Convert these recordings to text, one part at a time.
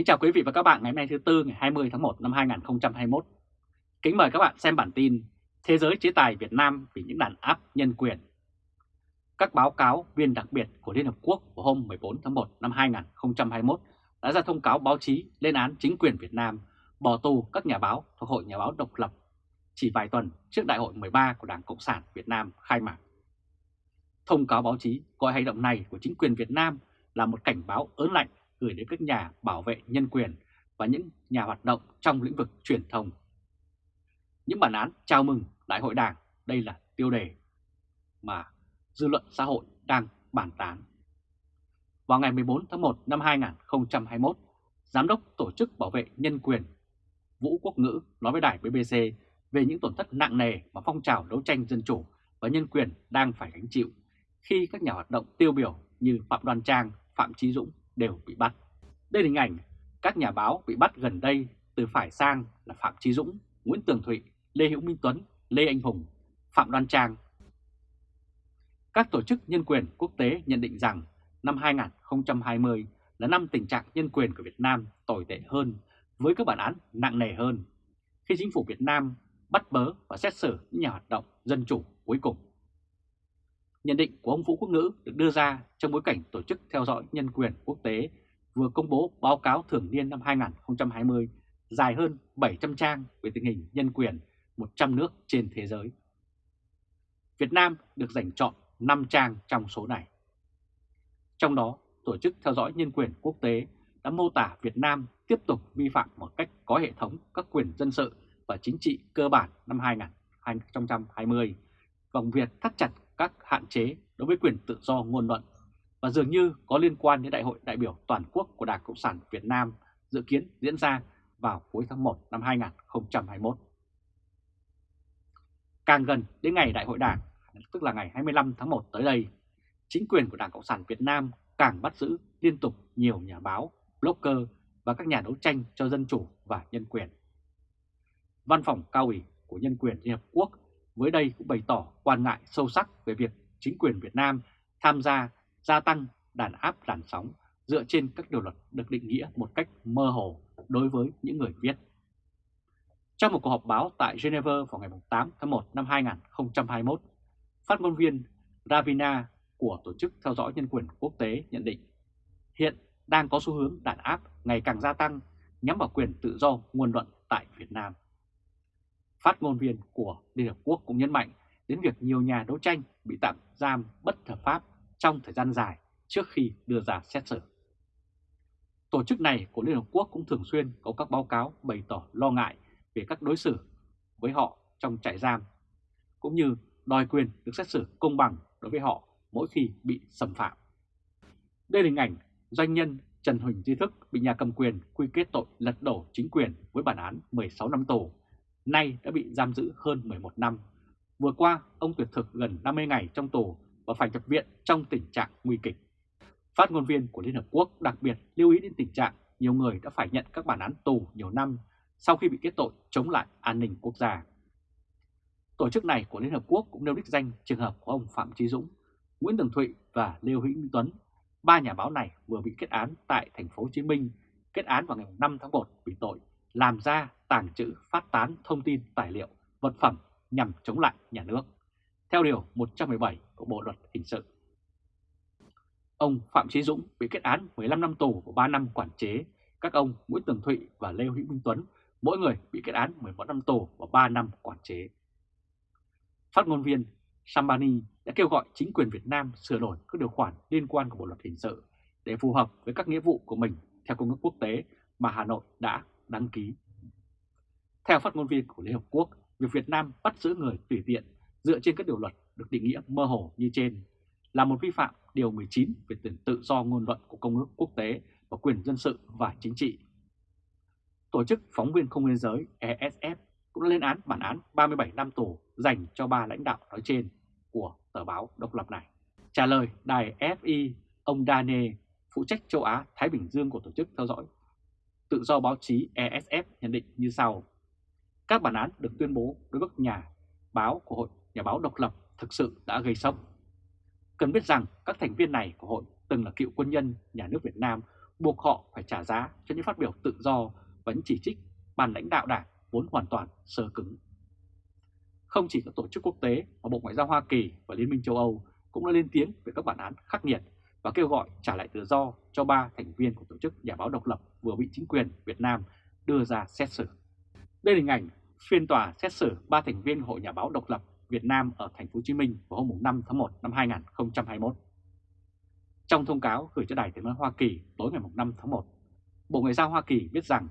Kính chào quý vị và các bạn ngày hôm nay thứ Tư, ngày 20 tháng 1 năm 2021. Kính mời các bạn xem bản tin Thế giới chế tài Việt Nam vì những đàn áp nhân quyền. Các báo cáo viên đặc biệt của Liên Hợp Quốc vào hôm 14 tháng 1 năm 2021 đã ra thông cáo báo chí lên án chính quyền Việt Nam bỏ tù các nhà báo thuộc Hội Nhà báo Độc lập chỉ vài tuần trước Đại hội 13 của Đảng Cộng sản Việt Nam khai mạc. Thông cáo báo chí gọi hành động này của chính quyền Việt Nam là một cảnh báo ớn lạnh gửi đến các nhà bảo vệ nhân quyền và những nhà hoạt động trong lĩnh vực truyền thông. Những bản án chào mừng Đại hội Đảng đây là tiêu đề mà dư luận xã hội đang bàn tán. Vào ngày 14 tháng 1 năm 2021, Giám đốc Tổ chức Bảo vệ Nhân quyền Vũ Quốc Ngữ nói với đài BBC về những tổn thất nặng nề mà phong trào đấu tranh dân chủ và nhân quyền đang phải gánh chịu khi các nhà hoạt động tiêu biểu như Phạm Đoan Trang, Phạm Chí Dũng đều bị bắt. Đây là hình ảnh các nhà báo bị bắt gần đây từ phải sang là Phạm Chí Dũng, Nguyễn Tường Thụy, Lê Hữu Minh Tuấn, Lê Anh Hùng, Phạm Đoan Trang. Các tổ chức nhân quyền quốc tế nhận định rằng năm 2020 là năm tình trạng nhân quyền của Việt Nam tồi tệ hơn với các bản án nặng nề hơn khi chính phủ Việt Nam bắt bớ và xét xử những nhà hoạt động dân chủ cuối cùng. Nhận định của ông Vũ Quốc Ngữ được đưa ra trong bối cảnh Tổ chức Theo dõi Nhân quyền Quốc tế vừa công bố báo cáo thường niên năm 2020 dài hơn 700 trang về tình hình nhân quyền 100 nước trên thế giới. Việt Nam được dành chọn 5 trang trong số này. Trong đó, Tổ chức Theo dõi Nhân quyền Quốc tế đã mô tả Việt Nam tiếp tục vi phạm một cách có hệ thống các quyền dân sự và chính trị cơ bản năm 2020 vòng việc thắt chặt các hạn chế đối với quyền tự do ngôn luận và dường như có liên quan đến Đại hội đại biểu toàn quốc của Đảng Cộng sản Việt Nam dự kiến diễn ra vào cuối tháng 1 năm 2021. Càng gần đến ngày Đại hội Đảng, tức là ngày 25 tháng 1 tới đây, chính quyền của Đảng Cộng sản Việt Nam càng bắt giữ liên tục nhiều nhà báo, blogger và các nhà đấu tranh cho dân chủ và nhân quyền. Văn phòng cao ủy của Nhân quyền Liên Hợp Quốc với đây cũng bày tỏ quan ngại sâu sắc về việc chính quyền Việt Nam tham gia gia tăng đàn áp làn sóng dựa trên các điều luật được định nghĩa một cách mơ hồ đối với những người viết. Trong một cuộc họp báo tại Geneva vào ngày 8 tháng 1 năm 2021, phát ngôn viên Ravina của Tổ chức Theo dõi Nhân quyền Quốc tế nhận định hiện đang có xu hướng đàn áp ngày càng gia tăng nhắm vào quyền tự do ngôn luận tại Việt Nam. Phát ngôn viên của Liên Hợp Quốc cũng nhấn mạnh đến việc nhiều nhà đấu tranh bị tạm giam bất hợp pháp trong thời gian dài trước khi đưa ra xét xử. Tổ chức này của Liên Hợp Quốc cũng thường xuyên có các báo cáo bày tỏ lo ngại về các đối xử với họ trong trại giam, cũng như đòi quyền được xét xử công bằng đối với họ mỗi khi bị xâm phạm. Đây là hình ảnh doanh nhân Trần Huỳnh Di Thức bị nhà cầm quyền quy kết tội lật đổ chính quyền với bản án 16 năm tù nay đã bị giam giữ hơn 11 năm. Vừa qua, ông tuyệt thực gần 50 ngày trong tù và phải nhập viện trong tình trạng nguy kịch. Phát ngôn viên của Liên Hợp Quốc đặc biệt lưu ý đến tình trạng nhiều người đã phải nhận các bản án tù nhiều năm sau khi bị kết tội chống lại an ninh quốc gia. Tổ chức này của Liên Hợp Quốc cũng nêu đích danh trường hợp của ông Phạm Trí Dũng, Nguyễn Tường Thụy và Lê Hữu Minh Tuấn. Ba nhà báo này vừa bị kết án tại thành phố Hồ Chí Minh, kết án vào ngày 5 tháng 1 vì tội làm ra, tàng trữ, phát tán thông tin, tài liệu, vật phẩm nhằm chống lại nhà nước, theo Điều 117 của Bộ Luật Hình sự. Ông Phạm Chí Dũng bị kết án 15 năm tù và 3 năm quản chế, các ông Nguyễn Tường Thụy và Lê Hữu Minh Tuấn mỗi người bị kết án 11 năm tù và 3 năm quản chế. Phát ngôn viên Sambani đã kêu gọi chính quyền Việt Nam sửa đổi các điều khoản liên quan của Bộ Luật Hình sự để phù hợp với các nghĩa vụ của mình theo công ước quốc tế mà Hà Nội đã đăng ký. Theo phát ngôn viên của Liên Hợp Quốc, việc Việt Nam bắt giữ người tùy tiện dựa trên các điều luật được định nghĩa mơ hồ như trên là một vi phạm Điều 19 về quyền tự do ngôn luận của Công ước Quốc tế và quyền dân sự và chính trị. Tổ chức Phóng viên Không biên giới ESF cũng đã lên án bản án 37 năm tù dành cho ba lãnh đạo nói trên của tờ báo độc lập này. Trả lời đài FI, ông Dane, phụ trách châu Á Thái Bình Dương của tổ chức theo dõi tự do báo chí ESF nhận định như sau. Các bản án được tuyên bố đối với các nhà báo của Hội, Nhà báo độc lập thực sự đã gây sốc. Cần biết rằng các thành viên này của hội từng là cựu quân nhân nhà nước Việt Nam buộc họ phải trả giá cho những phát biểu tự do và những chỉ trích bàn lãnh đạo đảng vốn hoàn toàn sơ cứng. Không chỉ các tổ chức quốc tế mà Bộ Ngoại giao Hoa Kỳ và Liên minh châu Âu cũng đã lên tiếng về các bản án khắc nghiệt và kêu gọi trả lại tự do cho ba thành viên của tổ chức nhà báo độc lập vừa bị chính quyền Việt Nam đưa ra xét xử. Đây là hình ảnh phiên tòa xét xử ba thành viên Hội Nhà báo độc lập Việt Nam ở thành phố Hồ Chí Minh vào hôm 5 tháng 1 năm 2021. Trong thông cáo gửi cho Đài Tiếng nói Hoa Kỳ tối ngày 5 tháng 1, Bộ Ngoại giao Hoa Kỳ biết rằng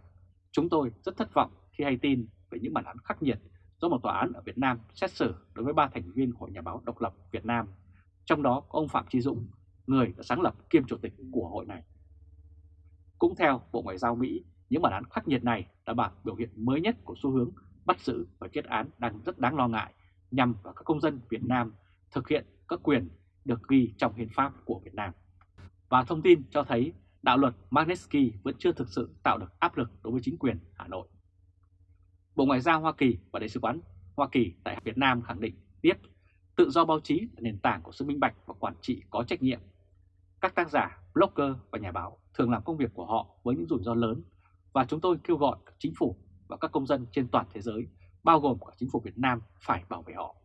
chúng tôi rất thất vọng khi hay tin về những bản án khắc nghiệt do một tòa án ở Việt Nam xét xử đối với ba thành viên Hội Nhà báo độc lập Việt Nam, trong đó có ông Phạm Chí Dũng, người đã sáng lập kiêm chủ tịch của hội này. Cũng theo Bộ Ngoại giao Mỹ, những bản án khắc nghiệt này là bản biểu hiện mới nhất của xu hướng bắt giữ và kết án đang rất đáng lo ngại nhằm vào các công dân Việt Nam thực hiện các quyền được ghi trong hiến pháp của Việt Nam. Và thông tin cho thấy đạo luật Magnitsky vẫn chưa thực sự tạo được áp lực đối với chính quyền Hà Nội. Bộ Ngoại giao Hoa Kỳ và Đại sứ quán Hoa Kỳ tại Việt Nam khẳng định tiếp tự do báo chí là nền tảng của sự minh bạch và quản trị có trách nhiệm. Các tác giả, blogger và nhà báo thường làm công việc của họ với những rủi ro lớn và chúng tôi kêu gọi các chính phủ và các công dân trên toàn thế giới, bao gồm cả chính phủ Việt Nam phải bảo vệ họ.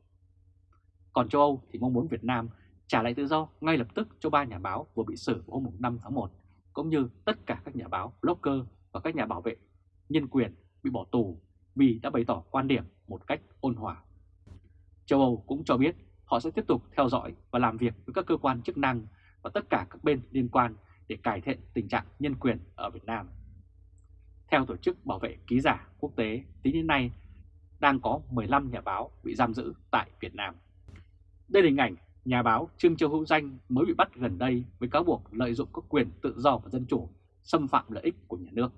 Còn châu Âu thì mong muốn Việt Nam trả lại tự do ngay lập tức cho ba nhà báo vừa bị xử hôm 5 tháng 1, cũng như tất cả các nhà báo, blogger và các nhà bảo vệ nhân quyền bị bỏ tù vì đã bày tỏ quan điểm một cách ôn hòa. Châu Âu cũng cho biết họ sẽ tiếp tục theo dõi và làm việc với các cơ quan chức năng và tất cả các bên liên quan để cải thiện tình trạng nhân quyền ở Việt Nam. Theo Tổ chức Bảo vệ Ký giả Quốc tế, tính đến nay đang có 15 nhà báo bị giam giữ tại Việt Nam. Đây là hình ảnh nhà báo Trương Châu Hữu Danh mới bị bắt gần đây với cáo buộc lợi dụng các quyền tự do và dân chủ, xâm phạm lợi ích của nhà nước.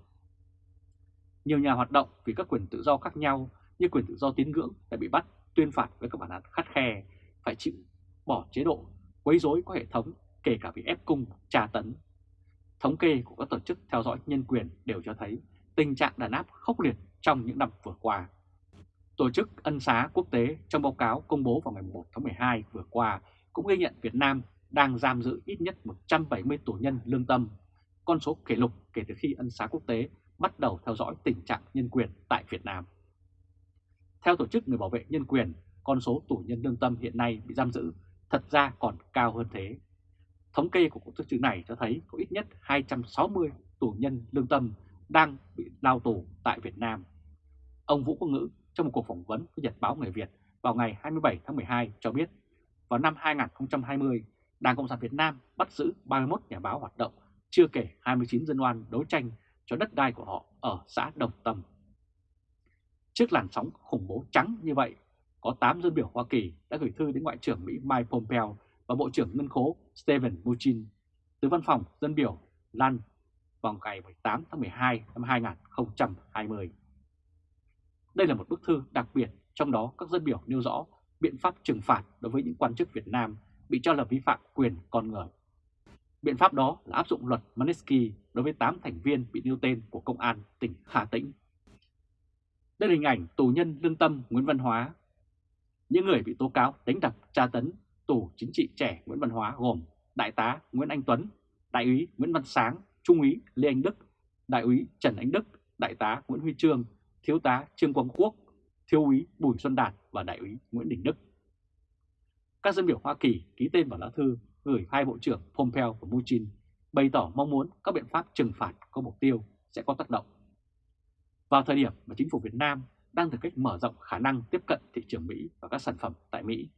Nhiều nhà hoạt động vì các quyền tự do khác nhau như quyền tự do tín ngưỡng đã bị bắt tuyên phạt với các bản án khắt khe, phải chịu bỏ chế độ, quấy rối có hệ thống, kể cả bị ép cung, tra tấn. Thống kê của các tổ chức theo dõi nhân quyền đều cho thấy tình trạng đàn áp khốc liệt trong những năm vừa qua. Tổ chức Ân xá Quốc tế trong báo cáo công bố vào ngày 1 tháng 12 vừa qua cũng ghi nhận Việt Nam đang giam giữ ít nhất 170 tù nhân lương tâm, con số kỷ lục kể từ khi Ân xá Quốc tế bắt đầu theo dõi tình trạng nhân quyền tại Việt Nam. Theo Tổ chức Người Bảo vệ Nhân quyền, con số tù nhân lương tâm hiện nay bị giam giữ thật ra còn cao hơn thế. Thống kê của tổ chức này cho thấy có ít nhất 260 tù nhân lương tâm đang bị lao tù tại Việt Nam. Ông Vũ Quốc Ngữ trong một cuộc phỏng vấn với Nhật báo Người Việt vào ngày 27 tháng 12 cho biết vào năm 2020, Đảng Cộng sản Việt Nam bắt giữ 31 nhà báo hoạt động, chưa kể 29 dân oan đấu tranh cho đất đai của họ ở xã Đồng Tâm. Trước làn sóng khủng bố trắng như vậy, có 8 dân biểu Hoa Kỳ đã gửi thư đến Ngoại trưởng Mỹ Mike Pompeo và Bộ trưởng Ngân khố Steven Mnuchin từ văn phòng dân biểu Lan vào ngày 18 tháng 12 năm 2020. Đây là một bức thư đặc biệt, trong đó các dân biểu nêu rõ biện pháp trừng phạt đối với những quan chức Việt Nam bị cho là vi phạm quyền con người. Biện pháp đó là áp dụng luật Magnitsky đối với 8 thành viên bị nêu tên của Công an tỉnh Hà Tĩnh. Đây là hình ảnh tù nhân lương tâm Nguyễn Văn Hóa. Những người bị tố cáo đánh đập tra tấn tù chính trị trẻ Nguyễn Văn Hóa gồm Đại tá Nguyễn Anh Tuấn, Đại úy Nguyễn Văn Sáng, Trung úy Lê Anh Đức, Đại úy Trần Anh Đức, Đại tá Nguyễn Huy Trương, Thiếu tá Trương Quang Quốc, Thiếu úy Bùi Xuân Đạt và Đại úy Nguyễn Đình Đức. Các dân biểu Hoa Kỳ ký tên vào lá thư gửi hai Bộ trưởng Pompeo và Mnuchin bày tỏ mong muốn các biện pháp trừng phạt có mục tiêu sẽ có tác động. Vào thời điểm mà chính phủ Việt Nam đang thực cách mở rộng khả năng tiếp cận thị trường Mỹ và các sản phẩm tại Mỹ,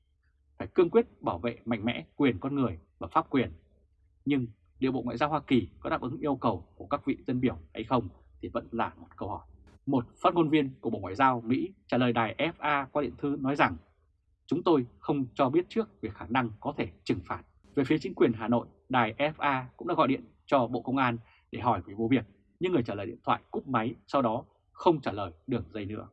phải cương quyết bảo vệ mạnh mẽ quyền con người và pháp quyền. Nhưng điều Bộ Ngoại giao Hoa Kỳ có đáp ứng yêu cầu của các vị dân biểu hay không thì vẫn là một câu hỏi. Một phát ngôn viên của Bộ Ngoại giao Mỹ trả lời đài FA qua điện thư nói rằng chúng tôi không cho biết trước về khả năng có thể trừng phạt. Về phía chính quyền Hà Nội, đài FA cũng đã gọi điện cho Bộ Công an để hỏi về vụ việc, nhưng người trả lời điện thoại cúp máy sau đó không trả lời đường dây nữa.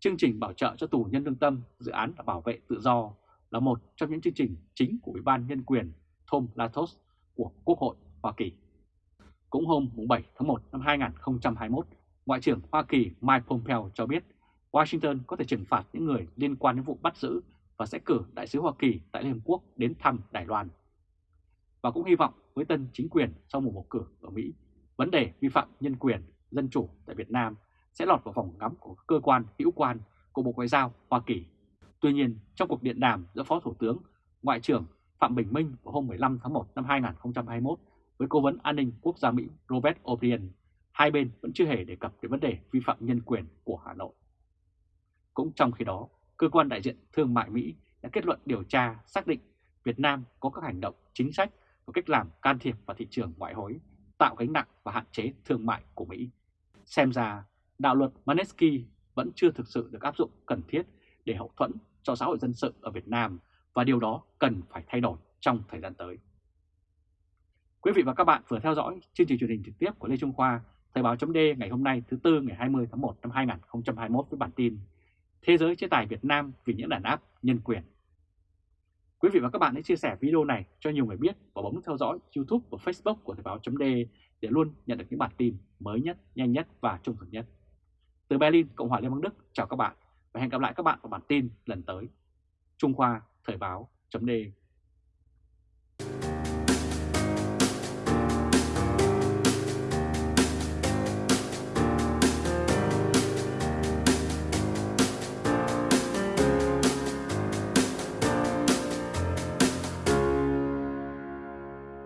Chương trình bảo trợ cho tù nhân lương tâm, dự án đã bảo vệ tự do là một trong những chương trình chính của Ủy ban Nhân quyền Tom Latos của Quốc hội Hoa Kỳ. Cũng hôm 7 tháng 1 năm 2021, Ngoại trưởng Hoa Kỳ Mike Pompeo cho biết Washington có thể trừng phạt những người liên quan đến vụ bắt giữ và sẽ cử đại sứ Hoa Kỳ tại Liên Hợp Quốc đến thăm Đài Loan. và cũng hy vọng với tân chính quyền sau mùa bầu cử ở Mỹ, vấn đề vi phạm nhân quyền, dân chủ tại Việt Nam sẽ lọt vào vòng ngắm của cơ quan hữu quan của Bộ Ngoại giao Hoa Kỳ. Tuy nhiên, trong cuộc điện đàm giữa Phó Thủ tướng, Ngoại trưởng Phạm Bình Minh vào hôm 15 tháng 1 năm 2021 với Cố vấn An ninh Quốc gia Mỹ Robert O'Brien, hai bên vẫn chưa hề đề cập đến vấn đề vi phạm nhân quyền của Hà Nội. Cũng trong khi đó, cơ quan đại diện thương mại Mỹ đã kết luận điều tra xác định Việt Nam có các hành động chính sách và cách làm can thiệp vào thị trường ngoại hối, tạo gánh nặng và hạn chế thương mại của Mỹ. Xem ra, đạo luật Manesky vẫn chưa thực sự được áp dụng cần thiết để hậu thuẫn cho xã hội dân sự ở Việt Nam và điều đó cần phải thay đổi trong thời gian tới. Quý vị và các bạn vừa theo dõi chương trình truyền hình trực tiếp của Lê Trung Khoa, Thời báo chấm ngày hôm nay thứ Tư ngày 20 tháng 1 năm 2021 với bản tin Thế giới chế tài Việt Nam vì những đàn áp nhân quyền. Quý vị và các bạn hãy chia sẻ video này cho nhiều người biết và bấm theo dõi YouTube và Facebook của Thời báo chấm để luôn nhận được những bản tin mới nhất, nhanh nhất và trung thực nhất. Từ Berlin, Cộng hòa Liên bang Đức, chào các bạn và hẹn gặp lại các bạn vào bản tin lần tới. Trung Khoa Thời báo chấm